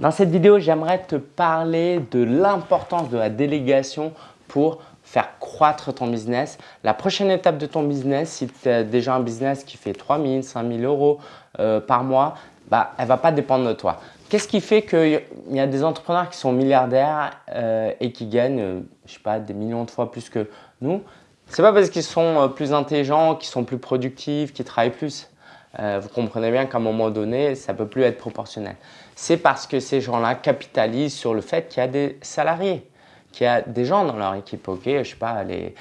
Dans cette vidéo, j'aimerais te parler de l'importance de la délégation pour faire croître ton business. La prochaine étape de ton business, si tu as déjà un business qui fait 3 000, 5 000 euros euh, par mois, bah, elle ne va pas dépendre de toi. Qu'est-ce qui fait qu'il y a des entrepreneurs qui sont milliardaires euh, et qui gagnent, euh, je sais pas, des millions de fois plus que nous? C'est pas parce qu'ils sont plus intelligents, qu'ils sont plus productifs, qu'ils travaillent plus? Vous comprenez bien qu'à un moment donné, ça ne peut plus être proportionnel c'est parce que ces gens-là capitalisent sur le fait qu'il y a des salariés, qu'il y a des gens dans leur équipe. Ok, je sais pas, les,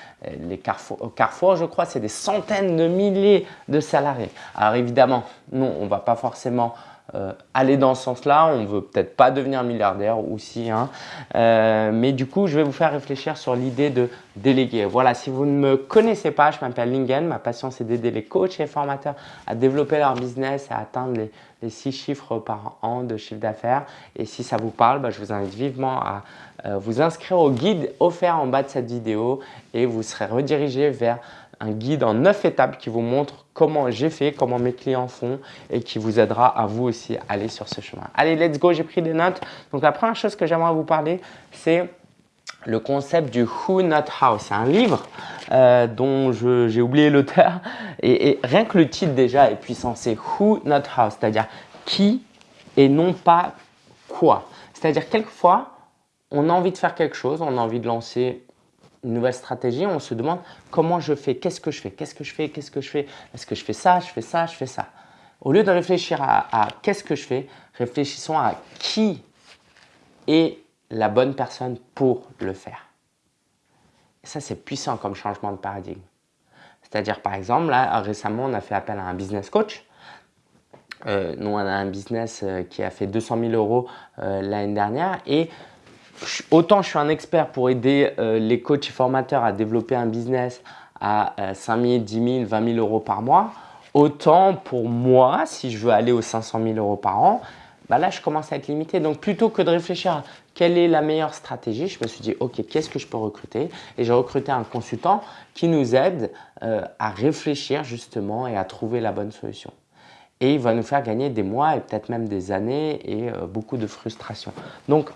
Carrefour, je crois, c'est des centaines de milliers de salariés. Alors évidemment, non, on ne va pas forcément euh, aller dans ce sens-là. On ne veut peut-être pas devenir milliardaire aussi. Hein. Euh, mais du coup, je vais vous faire réfléchir sur l'idée de déléguer. Voilà, si vous ne me connaissez pas, je m'appelle Lingen. Ma passion, c'est d'aider les coachs et formateurs à développer leur business, à atteindre les, les six chiffres par an de chiffre d'affaires. Et si ça vous parle, bah, je vous invite vivement à euh, vous inscrire au guide offert en bas de cette vidéo et vous serez redirigé vers un guide en 9 étapes qui vous montre comment j'ai fait, comment mes clients font et qui vous aidera à vous aussi aller sur ce chemin. Allez, let's go, j'ai pris des notes. Donc la première chose que j'aimerais vous parler, c'est le concept du Who Not How. C'est un livre euh, dont j'ai oublié l'auteur et, et, rien que le titre déjà est puissant. C'est Who Not How, c'est-à-dire qui et non pas quoi. C'est-à-dire quelquefois, on a envie de faire quelque chose, on a envie de lancer une nouvelle stratégie, on se demande comment je fais, qu'est-ce que je fais, qu'est-ce que je fais, qu'est-ce que je fais, est-ce que je fais ça, je fais ça, je fais ça. Au lieu de réfléchir à, qu'est-ce que je fais, réfléchissons à qui est la bonne personne pour le faire. Et ça, c'est puissant comme changement de paradigme. C'est-à-dire, par exemple, là, récemment, on a fait appel à un business coach. Euh, nous, on a un business euh, qui a fait 200 000 euros euh, l'année dernière et autant je suis un expert pour aider euh, les coachs et formateurs à développer un business à 5 000, 10 000, 20 000 euros par mois, autant pour moi, si je veux aller aux 500 000 euros par an, bah là, je commence à être limité. Donc, plutôt que de réfléchir à quelle est la meilleure stratégie, je me suis dit, OK, qu'est-ce que je peux recruter? Et j'ai recruté un consultant qui nous aide euh, à réfléchir justement et à trouver la bonne solution. Et il va nous faire gagner des mois et peut-être même des années et euh, beaucoup de frustration. Donc,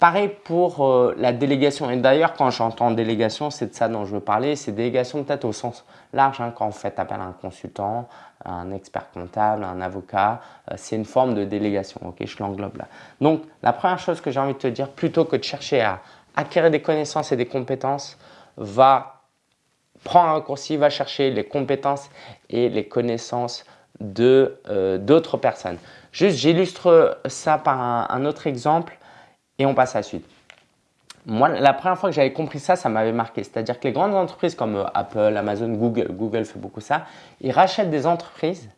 Pareil pour euh, la délégation. Et d'ailleurs, quand j'entends délégation, c'est de ça dont je veux parler. C'est délégation peut-être au sens large. Hein, quand on fait appel à un consultant, un expert comptable, un avocat, euh, c'est une forme de délégation. Ok, je l'englobe là. Donc, la première chose que j'ai envie de te dire, plutôt que de chercher à acquérir des connaissances et des compétences, va prendre un raccourci, va chercher les compétences et les connaissances de euh, d'autres personnes. Juste, j'illustre ça par un autre exemple et on passe à la suite. Moi, la première fois que j'avais compris ça, ça m'avait marqué. C'est-à-dire que les grandes entreprises comme euh, Apple, Amazon, Google, Google fait beaucoup ça, ils rachètent des entreprises,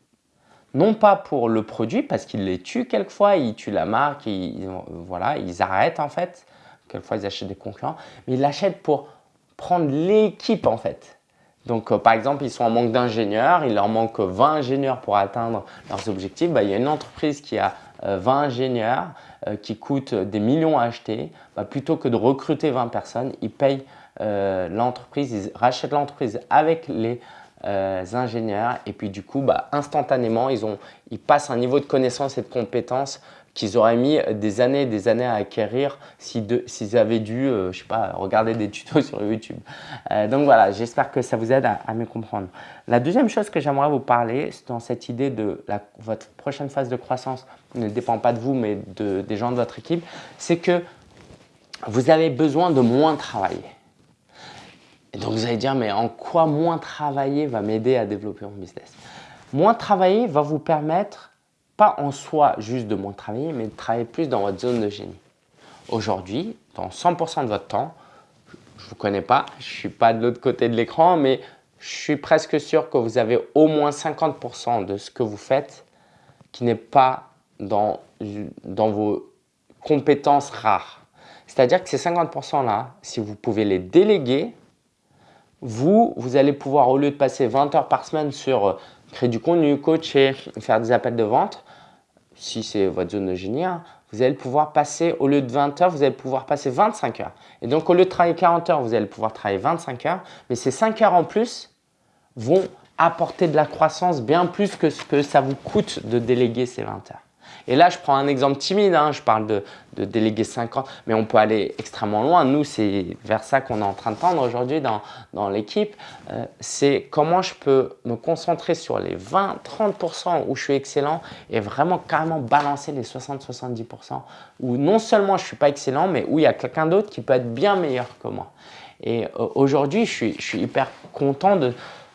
non pas pour le produit, parce qu'ils les tuent quelquefois, ils tuent la marque, ils, voilà, ils arrêtent en fait. Quelquefois, ils achètent des concurrents, mais ils l'achètent pour prendre l'équipe en fait. Donc, euh, par exemple, ils sont en manque d'ingénieurs, il leur manque 20 ingénieurs pour atteindre leurs objectifs. Bah, il y a une entreprise qui a 20 euh, ingénieurs euh, qui coûtent des millions à acheter, bah, plutôt que de recruter 20 personnes, ils payent euh, l'entreprise, ils rachètent l'entreprise avec les ingénieurs et puis du coup, bah, instantanément, ils, ont, ils passent un niveau de connaissance et de compétence qu'ils auraient mis des années et des années à acquérir s'ils avaient dû, euh, je sais pas, regarder des tutos sur YouTube. Euh, donc voilà, j'espère que ça vous aide à, mieux comprendre. La deuxième chose que j'aimerais vous parler, dans cette idée de votre prochaine phase de croissance ne dépend pas de vous, mais de, des gens de votre équipe, c'est que vous avez besoin de moins travailler. Et donc vous allez dire, mais en quoi moins travailler va m'aider à développer mon business? Moins travailler va vous permettre pas en soi juste de moins travailler, mais de travailler plus dans votre zone de génie. Aujourd'hui, dans 100% de votre temps, je ne vous connais pas, je ne suis pas de l'autre côté de l'écran, mais je suis presque sûr que vous avez au moins 50% de ce que vous faites qui n'est pas dans, dans vos compétences rares. C'est-à-dire que ces 50%-là, si vous pouvez les déléguer, vous, vous allez pouvoir, au lieu de passer 20 heures par semaine sur euh, créer du contenu, coacher, faire des appels de vente, si c'est votre zone de génie, hein, vous allez pouvoir passer, au lieu de 20 heures, vous allez pouvoir passer 25 heures. Et donc, au lieu de travailler 40 heures, vous allez pouvoir travailler 25 heures. Mais ces 5 heures en plus vont apporter de la croissance bien plus que ce que ça vous coûte de déléguer ces 20 heures. Et là, je prends un exemple timide, hein. je parle de, de déléguer 50, mais on peut aller extrêmement loin. Nous, c'est vers ça qu'on est en train de tendre aujourd'hui dans, dans l'équipe. Euh, c'est comment je peux me concentrer sur les 20-30% où je suis excellent et vraiment carrément balancer les 60-70% où non seulement je ne suis pas excellent, mais où il y a quelqu'un d'autre qui peut être bien meilleur que moi. Et euh, aujourd'hui, je suis, je suis, hyper content de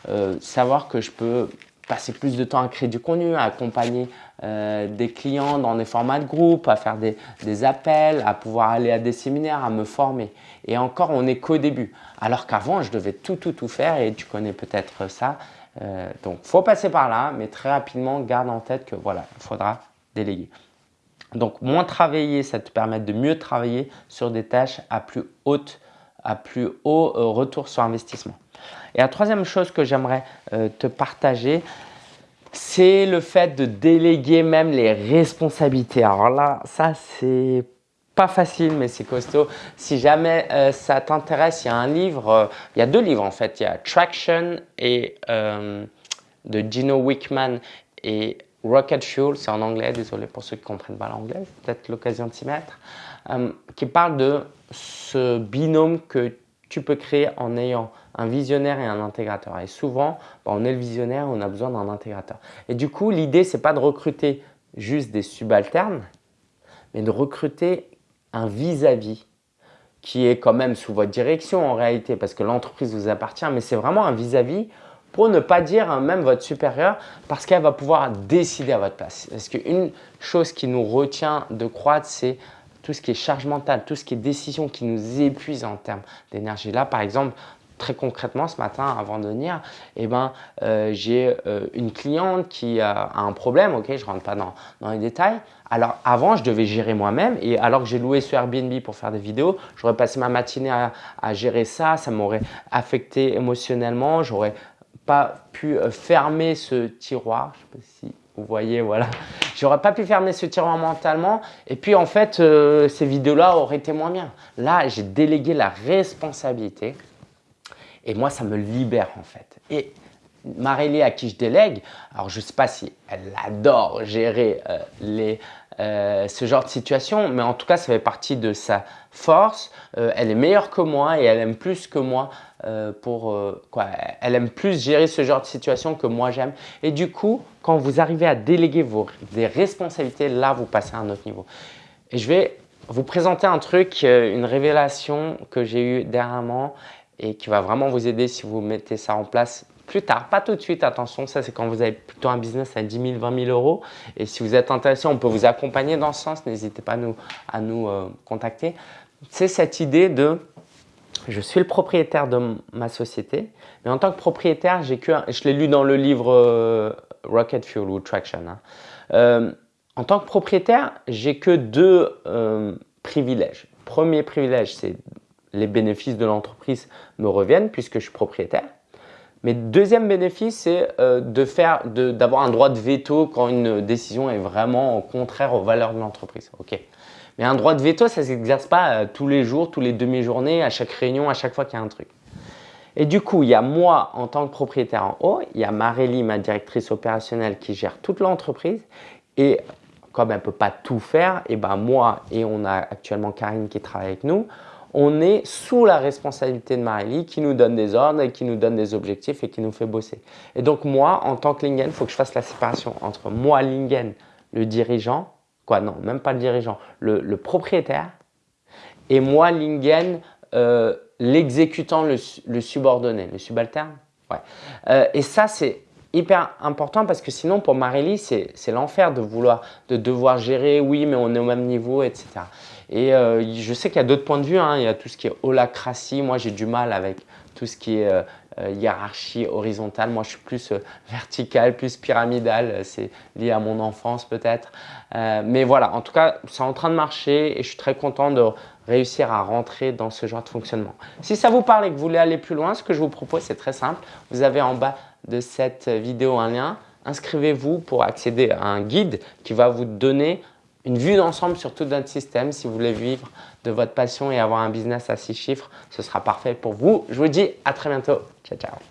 euh, savoir que je peux passer plus de temps à créer du contenu, à accompagner euh, des clients dans des formats de groupe, à faire des, des, appels, à pouvoir aller à des séminaires, à me former. Et encore, on n'est qu'au début. Alors qu'avant, je devais tout, tout, tout faire et tu connais peut-être ça. Euh, donc, faut passer par là, mais très rapidement, garde en tête que voilà, il faudra déléguer. Donc, moins travailler, ça te permet de mieux travailler sur des tâches à plus haute à plus haut euh, retour sur investissement. Et la troisième chose que j'aimerais euh, te partager, c'est le fait de déléguer même les responsabilités. Alors là, ça c'est pas facile, mais c'est costaud. Si jamais euh, ça t'intéresse, il y a un livre, il y a deux livres en fait. Il y a Traction et de Gino Wickman et Rocket Fuel, c'est en anglais, désolé pour ceux qui ne comprennent pas l'anglais, peut-être l'occasion de s'y mettre, qui parle de ce binôme que tu peux créer en ayant un visionnaire et un intégrateur. Et souvent, bah, on est le visionnaire, on a besoin d'un intégrateur. Et du coup, l'idée, c'est pas de recruter juste des subalternes, mais de recruter un vis-à-vis qui est quand même sous votre direction en réalité, parce que l'entreprise vous appartient, mais c'est vraiment un vis-à-vis pour ne pas dire même votre supérieur, parce qu'elle va pouvoir décider à votre place. Parce qu'une chose qui nous retient de croître, c'est tout ce qui est charge mentale, tout ce qui est décision qui nous épuise en termes d'énergie. Là, par exemple, très concrètement, ce matin, avant de venir, eh ben, euh, j'ai euh, une cliente qui a un problème, ok, je ne rentre pas dans, dans, les détails. Alors avant, je devais gérer moi-même et alors que j'ai loué ce Airbnb pour faire des vidéos, j'aurais passé ma matinée à, à gérer ça, ça m'aurait affecté émotionnellement, j'aurais pas pu euh, fermer ce tiroir, je sais pas si vous voyez, voilà. J'aurais pas pu fermer ce tiroir mentalement. Et puis, en fait, ces vidéos-là auraient été moins bien. Là, j'ai délégué la responsabilité. Et moi, ça me libère, en fait. Et Marélie, à qui je délègue, alors je ne sais pas si elle adore gérer euh, les, euh, ce genre de situation, mais en tout cas, ça fait partie de sa force. Euh, elle est meilleure que moi et elle aime plus que moi pour quoi Elle aime plus gérer ce genre de situation que moi j'aime. Et du coup, quand vous arrivez à déléguer vos des responsabilités, là, vous passez à un autre niveau. Et je vais vous présenter un truc, une révélation que j'ai eue dernièrement et qui va vraiment vous aider si vous mettez ça en place plus tard, pas tout de suite, attention, ça c'est quand vous avez plutôt un business à 10 000, 20 000 euros. Et si vous êtes intéressé, on peut vous accompagner dans ce sens, n'hésitez pas à nous, euh, contacter. C'est cette idée de je suis le propriétaire de ma société, mais en tant que propriétaire, j'ai que, je l'ai lu dans le livre euh, Rocket Fuel ou Traction. Hein. Euh, en tant que propriétaire, j'ai que deux privilèges. Premier privilège, c'est les bénéfices de l'entreprise me reviennent puisque je suis propriétaire. Mais deuxième bénéfice, c'est euh, d'avoir un droit de veto quand une décision est vraiment contraire aux valeurs de l'entreprise. Mais un droit de veto, ça s'exerce pas euh, tous les jours, tous les demi-journées, à chaque réunion, à chaque fois qu'il y a un truc. Et du coup, il y a moi en tant que propriétaire en haut, il y a Marélie, ma directrice opérationnelle qui gère toute l'entreprise. Et comme elle ne peut pas tout faire, et ben moi et on a actuellement Karine qui travaille avec nous, on est sous la responsabilité de Marélie qui nous donne des ordres et qui nous donne des objectifs et qui nous fait bosser. Et donc moi, en tant que Lingen, il faut que je fasse la séparation entre moi, Lingen, le dirigeant, quoi non, même pas le dirigeant, le, propriétaire, et moi, Lingen, euh, l'exécutant, le, subordonné, le subalterne. Ouais. Euh, et ça, c'est hyper important parce que sinon, pour Marélie, c'est l'enfer de vouloir, de devoir gérer, oui, mais on est au même niveau, etc. Et euh, je sais qu'il y a d'autres points de vue. Hein. Il y a tout ce qui est holacratie. Moi, j'ai du mal avec tout ce qui est euh, euh, hiérarchie horizontale. Moi, je suis plus vertical, plus pyramidal. C'est lié à mon enfance peut-être. mais voilà, en tout cas, c'est en train de marcher et je suis très content de réussir à rentrer dans ce genre de fonctionnement. Si ça vous parle et que vous voulez aller plus loin, ce que je vous propose, c'est très simple. Vous avez en bas de cette vidéo un lien. Inscrivez-vous pour accéder à un guide qui va vous donner une vue d'ensemble sur tout notre système. Si vous voulez vivre de votre passion et avoir un business à six chiffres, ce sera parfait pour vous. Je vous dis à très bientôt. Ciao, ciao.